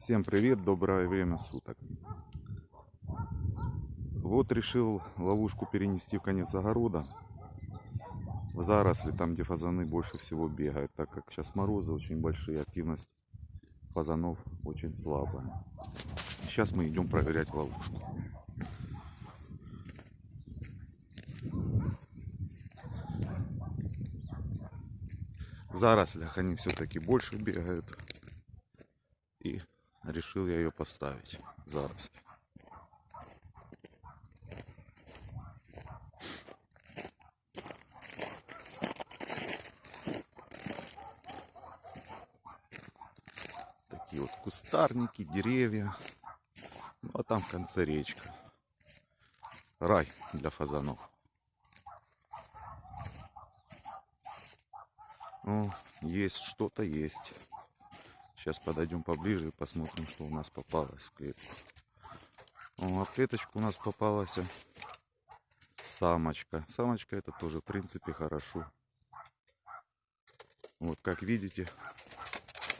Всем привет, доброе время суток. Вот решил ловушку перенести в конец огорода. В заросли, там где фазаны больше всего бегают, так как сейчас морозы очень большие, активность фазанов очень слабая. Сейчас мы идем проверять ловушку. В зарослях они все-таки больше бегают. И решил я ее поставить заросли. Такие вот кустарники, деревья. Ну а там в конце речка. Рай для фазанов. О, есть что-то есть. Сейчас подойдем поближе и посмотрим, что у нас попалось в клетку. О, а в клеточку у нас попалась самочка. Самочка это тоже, в принципе, хорошо. Вот, как видите,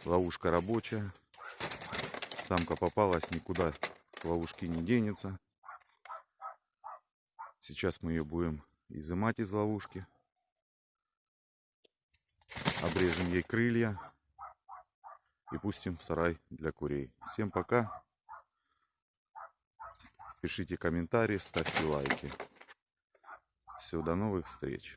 ловушка рабочая. Самка попалась, никуда с ловушки не денется. Сейчас мы ее будем изымать из ловушки. Обрежем ей крылья и пустим в сарай для курей. Всем пока. Пишите комментарии, ставьте лайки. Все, до новых встреч.